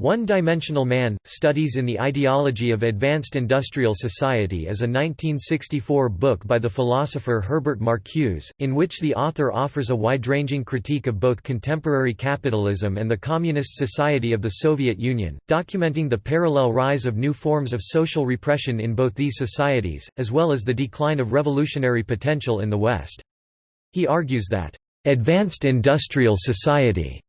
One-Dimensional Man, Studies in the Ideology of Advanced Industrial Society is a 1964 book by the philosopher Herbert Marcuse, in which the author offers a wide-ranging critique of both contemporary capitalism and the Communist Society of the Soviet Union, documenting the parallel rise of new forms of social repression in both these societies, as well as the decline of revolutionary potential in the West. He argues that, "...advanced industrial society,"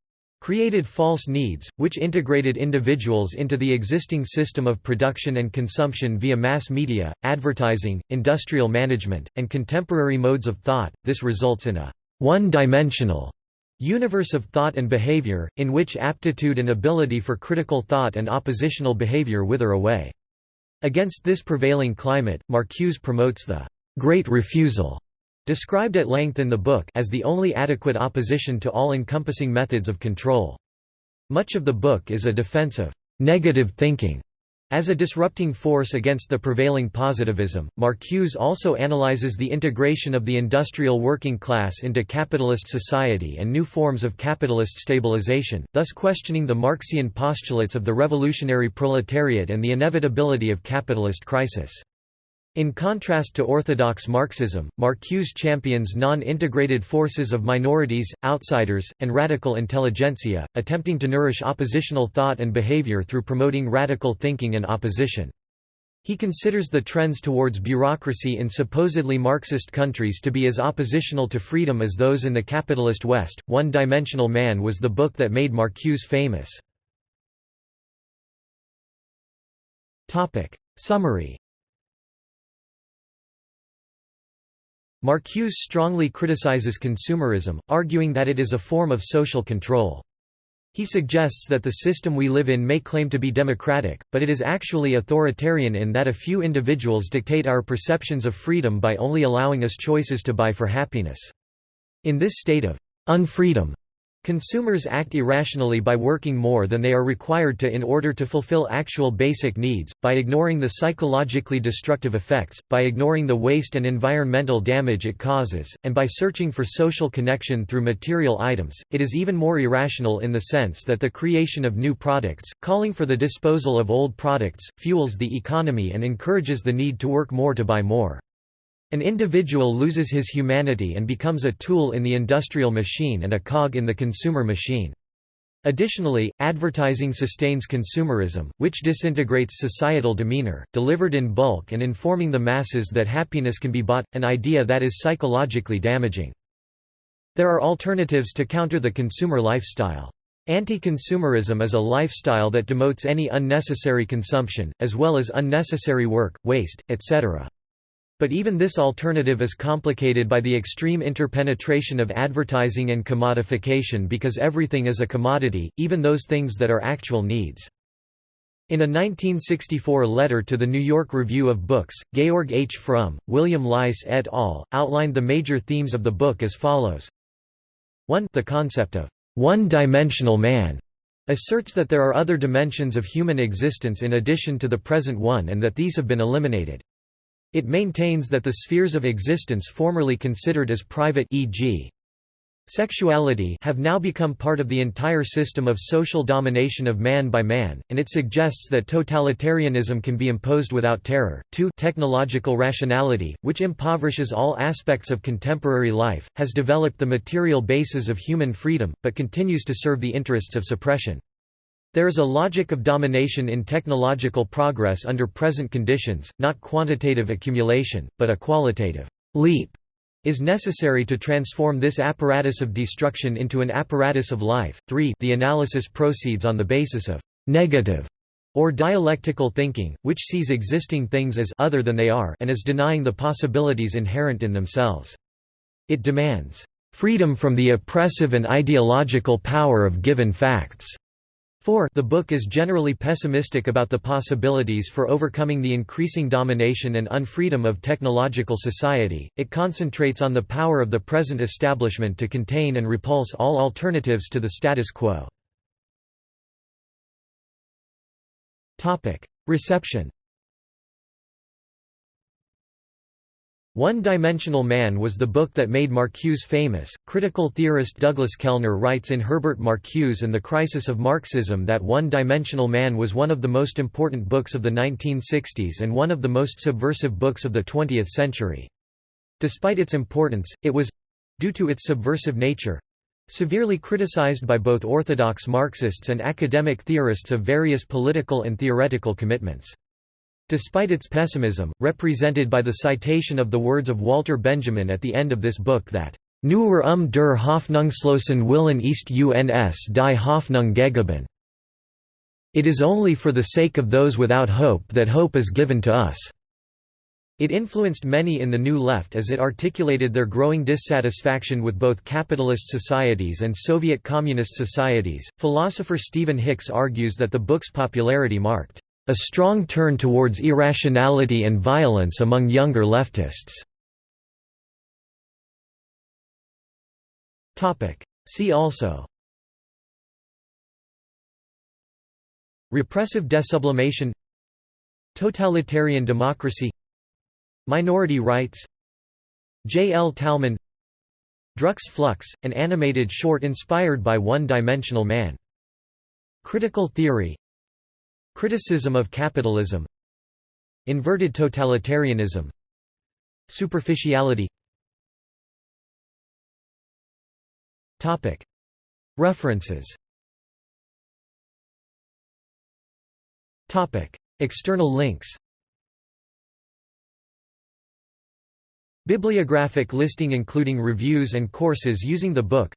created false needs, which integrated individuals into the existing system of production and consumption via mass media, advertising, industrial management, and contemporary modes of thought. This results in a one-dimensional universe of thought and behavior, in which aptitude and ability for critical thought and oppositional behavior wither away. Against this prevailing climate, Marcuse promotes the great refusal described at length in the book as the only adequate opposition to all-encompassing methods of control. Much of the book is a defense of negative thinking. As a disrupting force against the prevailing positivism, Marcuse also analyzes the integration of the industrial working class into capitalist society and new forms of capitalist stabilization, thus questioning the Marxian postulates of the revolutionary proletariat and the inevitability of capitalist crisis. In contrast to orthodox Marxism, Marcuse champions non-integrated forces of minorities, outsiders, and radical intelligentsia, attempting to nourish oppositional thought and behavior through promoting radical thinking and opposition. He considers the trends towards bureaucracy in supposedly Marxist countries to be as oppositional to freedom as those in the capitalist West. One Dimensional Man was the book that made Marcuse famous. Summary Marcuse strongly criticizes consumerism, arguing that it is a form of social control. He suggests that the system we live in may claim to be democratic, but it is actually authoritarian in that a few individuals dictate our perceptions of freedom by only allowing us choices to buy for happiness. In this state of unfreedom, Consumers act irrationally by working more than they are required to in order to fulfill actual basic needs, by ignoring the psychologically destructive effects, by ignoring the waste and environmental damage it causes, and by searching for social connection through material items. It is even more irrational in the sense that the creation of new products, calling for the disposal of old products, fuels the economy and encourages the need to work more to buy more. An individual loses his humanity and becomes a tool in the industrial machine and a cog in the consumer machine. Additionally, advertising sustains consumerism, which disintegrates societal demeanor, delivered in bulk and informing the masses that happiness can be bought, an idea that is psychologically damaging. There are alternatives to counter the consumer lifestyle. Anti-consumerism is a lifestyle that demotes any unnecessary consumption, as well as unnecessary work, waste, etc. But even this alternative is complicated by the extreme interpenetration of advertising and commodification because everything is a commodity, even those things that are actual needs. In a 1964 letter to the New York Review of Books, Georg H. Fromm, William Leiss et al. outlined the major themes of the book as follows. 1 The concept of one-dimensional man asserts that there are other dimensions of human existence in addition to the present one and that these have been eliminated. It maintains that the spheres of existence formerly considered as private e.g. sexuality have now become part of the entire system of social domination of man by man, and it suggests that totalitarianism can be imposed without terror. 2 Technological rationality, which impoverishes all aspects of contemporary life, has developed the material basis of human freedom, but continues to serve the interests of suppression. There is a logic of domination in technological progress under present conditions, not quantitative accumulation, but a qualitative leap is necessary to transform this apparatus of destruction into an apparatus of life. 3 The analysis proceeds on the basis of negative or dialectical thinking, which sees existing things as other than they are and is denying the possibilities inherent in themselves. It demands freedom from the oppressive and ideological power of given facts 4 The book is generally pessimistic about the possibilities for overcoming the increasing domination and unfreedom of technological society, it concentrates on the power of the present establishment to contain and repulse all alternatives to the status quo. Reception One-Dimensional Man was the book that made Marcuse famous. Critical theorist Douglas Kellner writes in Herbert Marcuse and the Crisis of Marxism that One-Dimensional Man was one of the most important books of the 1960s and one of the most subversive books of the 20th century. Despite its importance, it was—due to its subversive nature—severely criticized by both orthodox Marxists and academic theorists of various political and theoretical commitments. Despite its pessimism, represented by the citation of the words of Walter Benjamin at the end of this book that, Nur um der Hoffnungslosen Willen ist uns die Hoffnung gegeben. It is only for the sake of those without hope that hope is given to us. It influenced many in the New Left as it articulated their growing dissatisfaction with both capitalist societies and Soviet communist societies. Philosopher Stephen Hicks argues that the book's popularity marked a strong turn towards irrationality and violence among younger leftists. See also Repressive desublimation Totalitarian democracy Minority rights J. L. Talmon Drux Flux, an animated short inspired by One-Dimensional Man. Critical theory Criticism of capitalism. Inverted totalitarianism. Superficiality. References. External links. Bibliographic listing including reviews and courses using the book.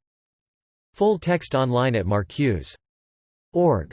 Full text online at marcuse.org